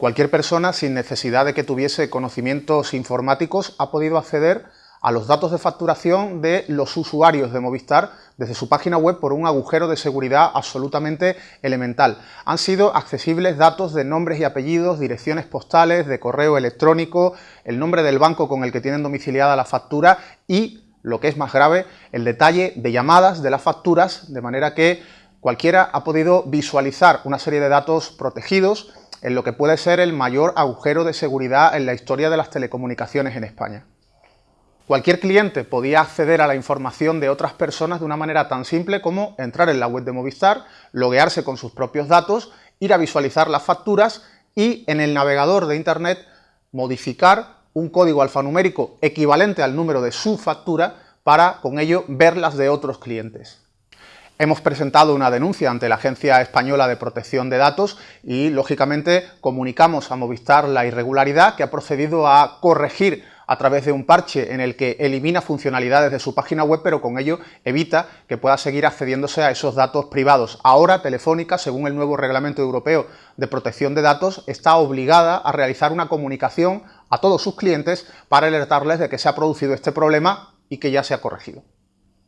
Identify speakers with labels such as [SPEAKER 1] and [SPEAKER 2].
[SPEAKER 1] Cualquier persona sin necesidad de que tuviese conocimientos informáticos ha podido acceder a los datos de facturación de los usuarios de Movistar desde su página web por un agujero de seguridad absolutamente elemental. Han sido accesibles datos de nombres y apellidos, direcciones postales, de correo electrónico, el nombre del banco con el que tienen domiciliada la factura y, lo que es más grave, el detalle de llamadas de las facturas, de manera que cualquiera ha podido visualizar una serie de datos protegidos en lo que puede ser el mayor agujero de seguridad en la historia de las telecomunicaciones en España. Cualquier cliente podía acceder a la información de otras personas de una manera tan simple como entrar en la web de Movistar, loguearse con sus propios datos, ir a visualizar las facturas y en el navegador de Internet modificar un código alfanumérico equivalente al número de su factura para con ello ver las de otros clientes. Hemos presentado una denuncia ante la Agencia Española de Protección de Datos y, lógicamente, comunicamos a Movistar la irregularidad que ha procedido a corregir a través de un parche en el que elimina funcionalidades de su página web, pero con ello evita que pueda seguir accediéndose a esos datos privados. Ahora, Telefónica, según el nuevo Reglamento Europeo de Protección de Datos, está obligada a realizar una comunicación a todos sus clientes para alertarles de que se ha producido este problema y que ya se ha corregido.